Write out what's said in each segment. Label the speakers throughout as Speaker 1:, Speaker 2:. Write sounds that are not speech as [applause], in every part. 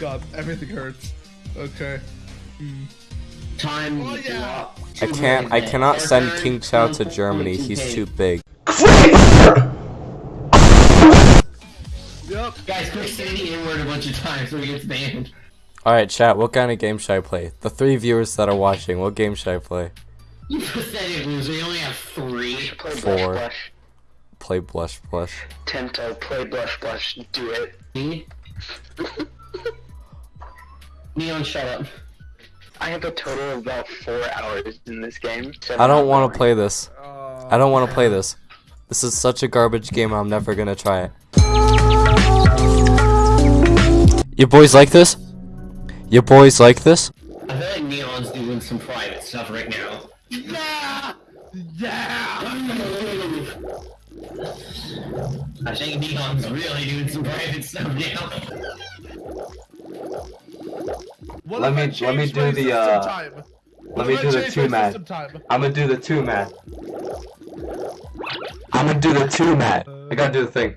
Speaker 1: God, everything hurts. Okay.
Speaker 2: Time.
Speaker 1: Oh, yeah.
Speaker 3: I can't. I cannot send King Chow to Germany. He's too big.
Speaker 1: Yep.
Speaker 2: Guys, quick say the N word a bunch of times so he gets banned.
Speaker 3: All right, chat. What kind of game should I play? The three viewers that are watching, what game should I play?
Speaker 2: You pathetic loser. You only have three.
Speaker 4: Play
Speaker 3: Four.
Speaker 4: Blush Blush.
Speaker 3: Play Blush Blush.
Speaker 4: Tento, play Blush Blush. Do it.
Speaker 2: Me? [laughs] Neon, shut up.
Speaker 4: I have a total of about four hours in this game.
Speaker 3: I don't want to play this.
Speaker 1: Uh,
Speaker 3: I don't want to play this. This is such a garbage game. I'm never gonna try it. You boys like this? You boys like this?
Speaker 2: I feel like Neon's doing some private stuff right now.
Speaker 1: Yeah! Yeah!
Speaker 2: I think Neon's really doing some private stuff now.
Speaker 1: What
Speaker 5: Let me- let me do the, uh,
Speaker 1: time?
Speaker 5: Let me do the two
Speaker 1: my
Speaker 5: man. I'm gonna do the two man. I'm gonna do the two man. I gotta do the thing.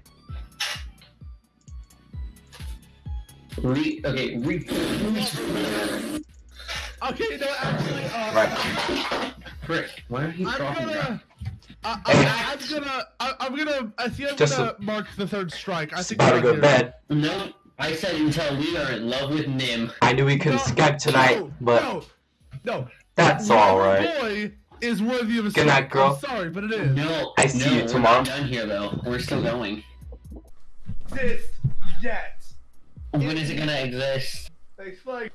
Speaker 2: Re okay, re
Speaker 1: Okay, no, actually, uh,
Speaker 5: Right.
Speaker 2: Frick, why are you
Speaker 1: I'm
Speaker 2: talking
Speaker 1: gonna. I, I, I'm gonna. I, I'm gonna. I think I'm
Speaker 5: Just
Speaker 1: gonna mark the third strike. I think
Speaker 5: about to
Speaker 1: we're
Speaker 5: go
Speaker 1: done
Speaker 5: to
Speaker 1: here.
Speaker 5: bed.
Speaker 2: No, I said until we are in love with Nim.
Speaker 5: I knew we couldn't
Speaker 1: No,
Speaker 5: Skype tonight,
Speaker 1: no,
Speaker 5: but
Speaker 1: no, no.
Speaker 5: that's
Speaker 1: Whatever
Speaker 5: alright.
Speaker 1: Boy is worthy of a
Speaker 5: Good night, girl.
Speaker 1: I'm sorry, but it is.
Speaker 2: No,
Speaker 5: I see
Speaker 2: no,
Speaker 5: you
Speaker 2: we're
Speaker 5: tomorrow.
Speaker 2: not done here though. We're still going.
Speaker 1: This yet.
Speaker 2: When is it gonna exist?
Speaker 1: Thanks, like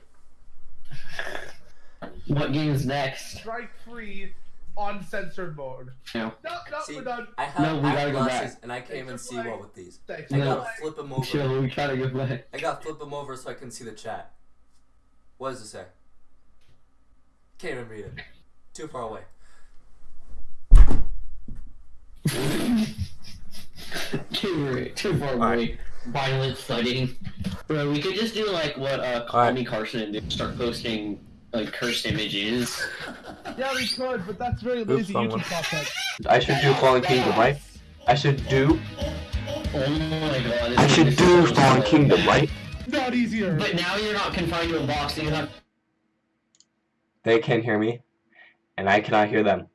Speaker 2: What game's next?
Speaker 1: strike free, uncensored mode.
Speaker 2: No.
Speaker 1: No, no, we're done.
Speaker 3: I
Speaker 2: have- No, we I gotta go back.
Speaker 3: and I
Speaker 1: can't even see well
Speaker 3: with these.
Speaker 1: Thanks.
Speaker 2: I
Speaker 1: for
Speaker 2: gotta
Speaker 3: flip them [laughs]
Speaker 2: Chill, we try to go back.
Speaker 3: I got to flip them over so I can see the chat. What does it say? Can't even read it. Too far away.
Speaker 2: too, too far away. Violent flooding. Bro, we could just do like what uh Call
Speaker 3: Alright.
Speaker 2: Me Carson did. Start posting like cursed images. [laughs]
Speaker 1: Yeah, we could, but that's very
Speaker 3: Oops,
Speaker 1: lazy
Speaker 3: wrong.
Speaker 1: YouTube content.
Speaker 5: I should do Fallen Kingdom, right? I should do.
Speaker 2: Oh my god.
Speaker 5: I should do
Speaker 2: so
Speaker 5: Fallen
Speaker 2: slow.
Speaker 5: Kingdom, right?
Speaker 1: Not easier.
Speaker 2: But now you're not confined to a box, so you have
Speaker 5: They can hear me, and I cannot hear them.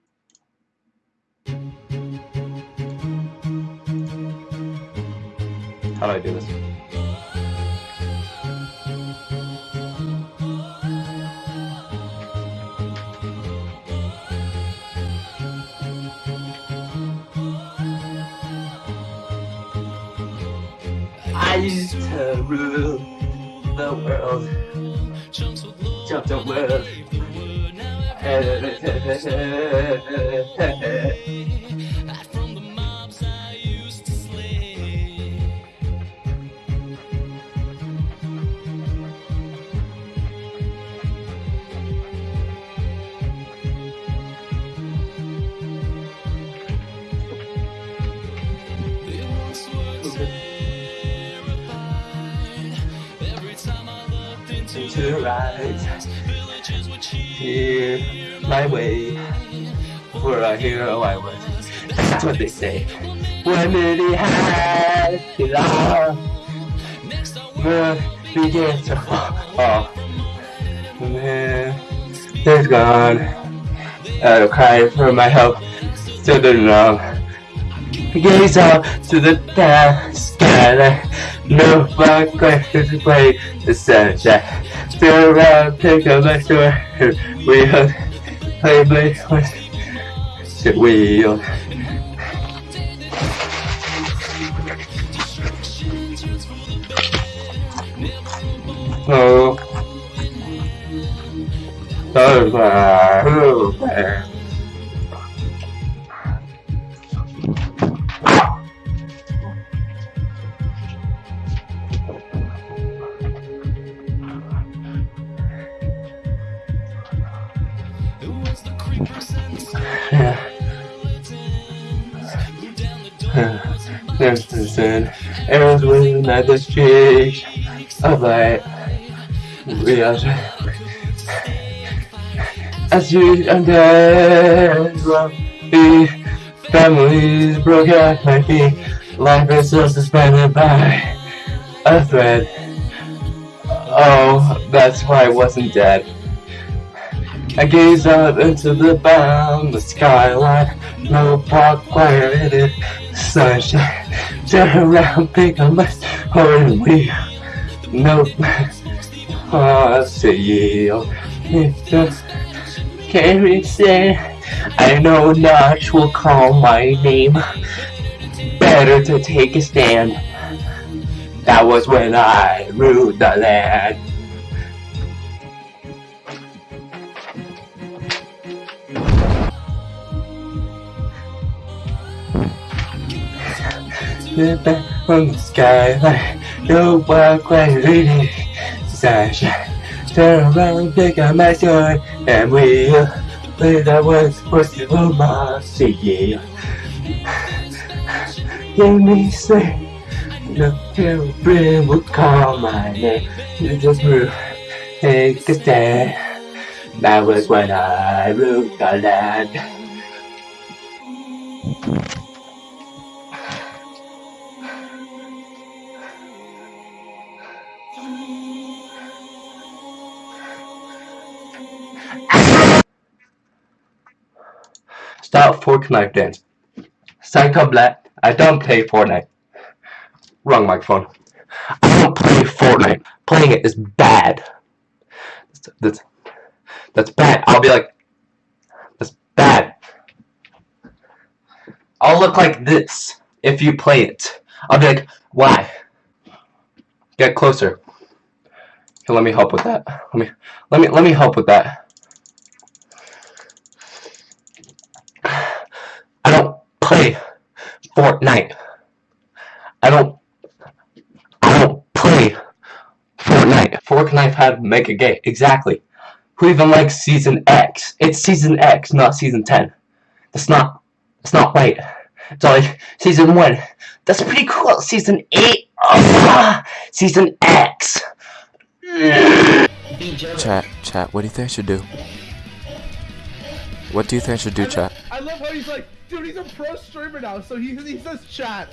Speaker 5: How do I do this? I used to rule the world. Jump the world. [laughs] to rise here my way. For a hero I was. That's what they say. When has it all the begins to fall off. And then it's gone. I'll cry for my help. Still don't know. Gaze up to the dark sky no fun questions to play the sunshine still around pick up my sword we hug play blade shit wheel oh. Oh, oh. [sighs] There's the sun, arrows within at the street of light. We are as you undead be families broke at my feet. Life is still suspended by a thread. Oh, that's why I wasn't dead. I gaze up into the boundless skyline. No park in it. Sunshine. Turn around, pick up my and we. No. Oh, say you. Carry say. I know Notch will call my name. Better to take a stand. That was when I ruled the land. The on the skyline, no walk right reading sunshine. Turn around, pick up my sword, and we'll play that was supposed to be my city. Let me say. No brain would call my name. You just move, take a stand. That was when I ruled the land. Stop fork knife dance. Psycho Black, I don't play Fortnite. Wrong microphone. I don't play Fortnite. Playing it is bad. That's, that's, bad. I'll be like, that's bad. I'll look like this if you play it. I'll be like, why? Get closer. Here, let me help with that. Let me, let me, let me help with that. I don't play Fortnite. I don't I don't play Fortnite. Fortnite had Mega Gay. Exactly. Who even likes Season X? It's Season X, not Season 10. That's not, that's not right. It's like Season 1. That's pretty cool. Season 8. Oh, season X.
Speaker 3: Chat, chat, what do you think I should do? What do you think I should do, chat?
Speaker 1: I love how he's like, dude, he's a pro streamer now, so he, he says chat.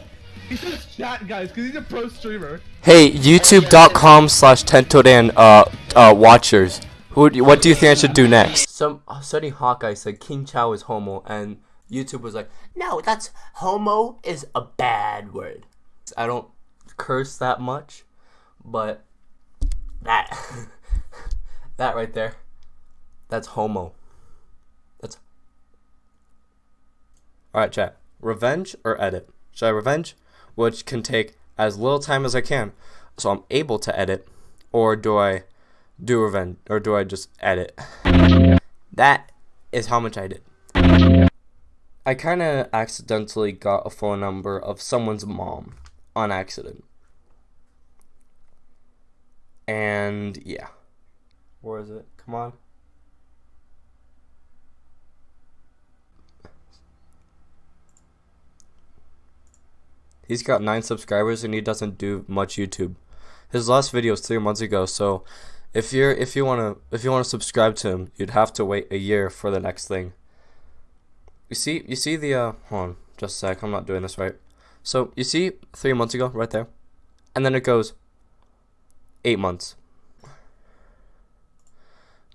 Speaker 1: He says chat, guys, because he's a pro streamer.
Speaker 3: Hey, youtube.com slash tentodan uh, uh, watchers. Who, what do you think I should do next? Some uh, studying Hawkeye said King Chow is homo, and YouTube was like, no, that's homo is a bad word. I don't curse that much, but that, [laughs] that right there, that's homo. That's. Alright, chat. Revenge or edit? Should I revenge? Which can take as little time as I can, so I'm able to edit, or do I do revenge, or do I just edit? That is how much I did. I kind of accidentally got a phone number of someone's mom on accident. And yeah. Where is it? Come on. He's got 9 subscribers and he doesn't do much YouTube. His last video was 3 months ago, so if you're if you want to if you want to subscribe to him, you'd have to wait a year for the next thing. You see you see the uh hold on, just a sec, I'm not doing this right. So, you see 3 months ago right there? And then it goes 8 months.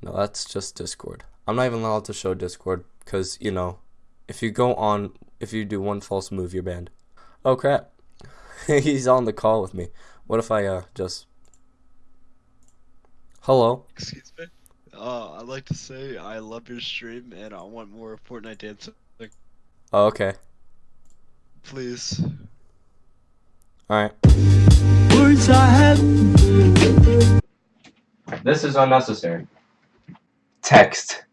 Speaker 3: No, that's just Discord. I'm not even allowed to show Discord cuz you know, if you go on if you do one false move, you're banned. Oh crap. [laughs] He's on the call with me. What if I uh just Hello?
Speaker 6: Excuse me. Uh, I'd like to say I love your stream and I want more Fortnite dancing.
Speaker 3: Oh, okay.
Speaker 6: Please.
Speaker 3: Alright.
Speaker 5: Words I have This is unnecessary. Text.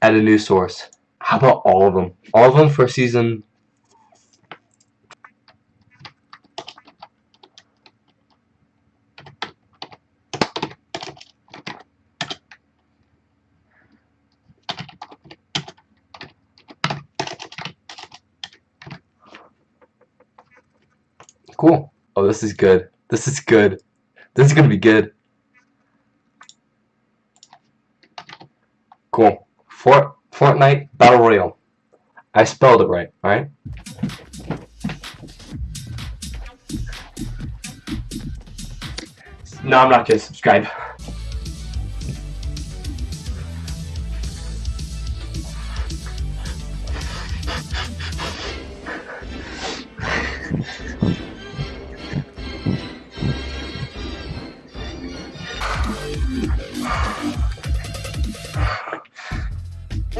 Speaker 5: Add a new source. How about all of them? All of them for season. Cool. Oh, this is good. This is good. This is gonna be good. Cool. Fort Fortnite Battle Royale. I spelled it right, alright? No, I'm not gonna subscribe.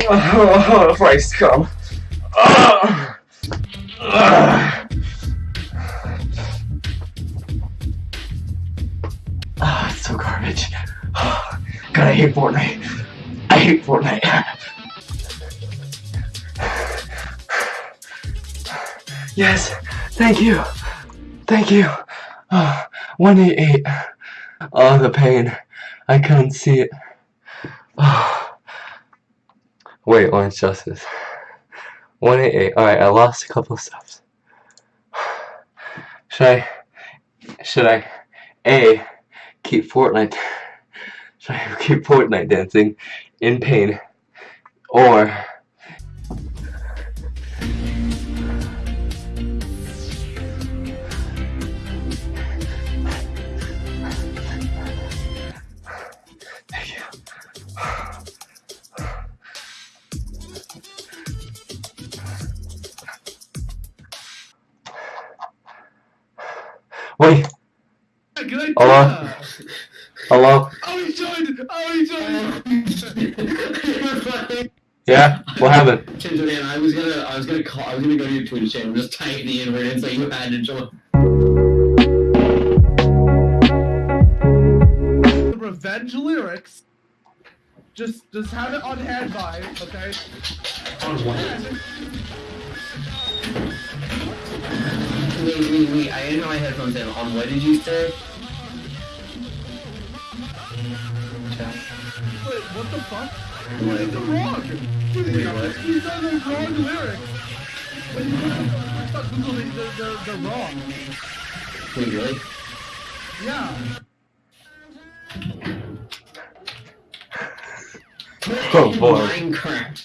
Speaker 5: Oh, [laughs] Christ, come. Ah. Ah, it's so garbage. [sighs] God, I hate Fortnite. I hate Fortnite. [sighs] Yes, thank you. Thank you. [sighs] Oh, 188. Oh, the pain. I couldn't see it. Oh. Wait, Orange Justice. 188. Alright, I lost a couple of steps. [sighs] Should I. Should I. A. Keep Fortnite. [laughs] Should I keep Fortnite dancing in pain? Or. Hello? hello?
Speaker 1: Oh, he joined. Oh, he joined. [laughs]
Speaker 5: Yeah? What happened?
Speaker 2: Kendra, man, I was gonna, I was gonna call, I was gonna go to your Twitch channel, just type the N word and say you had to join.
Speaker 1: Revenge lyrics. Just, just have it on hand by, okay?
Speaker 2: On what? Wait, wait, wait, I didn't know my headphones in. On what did you say?
Speaker 1: Wait, what the fuck?
Speaker 2: What?
Speaker 1: These wrong. These
Speaker 2: Wait, what?
Speaker 1: these are the wrong lyrics. Wait, I thought Google, they, they're, they're, they're wrong.
Speaker 2: Wait, really?
Speaker 1: Yeah.
Speaker 5: Oh boy.
Speaker 2: Minecraft.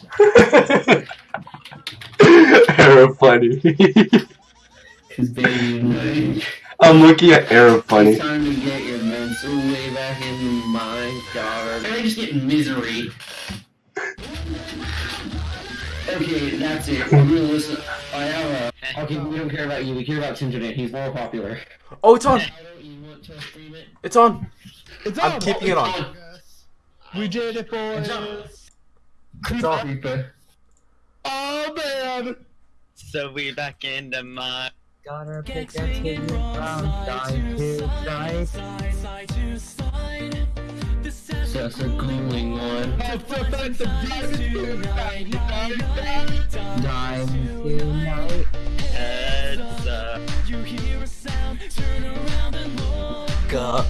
Speaker 2: [laughs]
Speaker 5: Arrow funny. I'm looking at Arrow funny.
Speaker 2: Can I just get misery? Okay, that's it. We're gonna listen. I have a. Okay, we don't care about you. We care about Tinternet. He's more popular.
Speaker 3: Oh, it's on.
Speaker 2: I don't you want to stream it.
Speaker 3: It's on. I'm keeping it on.
Speaker 1: We did it, boys.
Speaker 3: It's on.
Speaker 2: Creeper.
Speaker 1: Oh, man.
Speaker 6: So we back into my.
Speaker 7: Gotta pick a team from side to side.
Speaker 2: Just a cooling one.
Speaker 1: Defensive defense.
Speaker 7: Dime tonight.
Speaker 6: Heads up.
Speaker 3: God.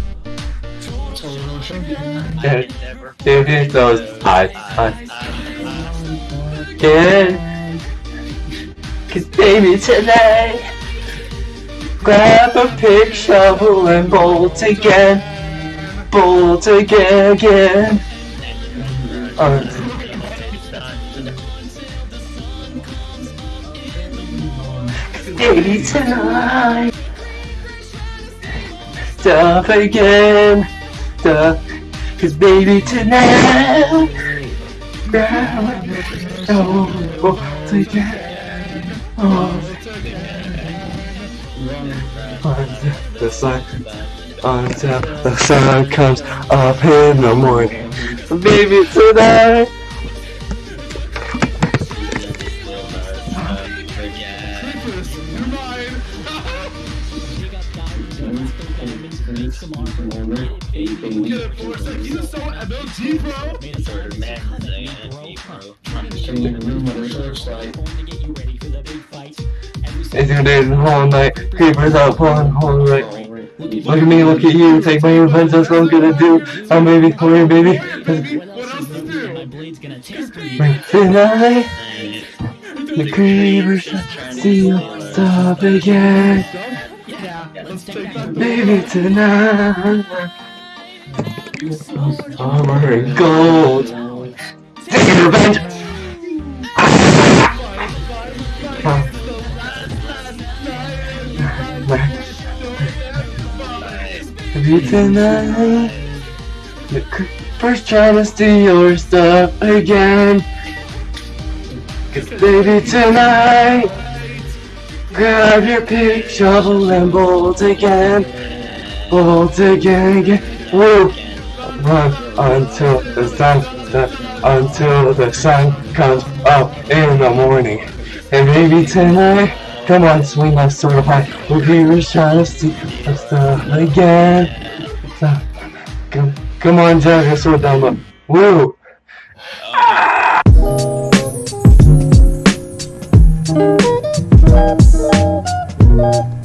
Speaker 2: Total sugar.
Speaker 6: I
Speaker 5: Dead.
Speaker 6: can never.
Speaker 5: Dude, it goes high, high. Again. Cause baby tonight. Grab a pick, shovel, and bolt again. Bolt again. Uh, baby tonight. Stop again. Stop. Cause baby tonight. Grab a bolt again. Oh. The sun, until the sun comes up in the morning. Baby, tonight. It's gonna do the whole night. Creepers out pulling whole right. Look at me, look at you. Take my revenge. That's what I'm gonna do. Oh baby, come here, baby.
Speaker 1: Hey, baby. What else to do?
Speaker 5: Tonight, the creepers steal stop again.
Speaker 1: Yeah. Let's take that.
Speaker 5: Baby, tonight. Armor and gold. Tonight. First trying to steal your stuff again. Cause baby tonight. Grab your pick, shovel and bolt again. Bolt again, again. Woo! Run until the sun, the, until the sun comes up in the morning. And maybe tonight, come on, swing that sword high. We'll be trying to steal your stuff again. Come, come on, Jack, Sodama. Woo! Ah! Whoa!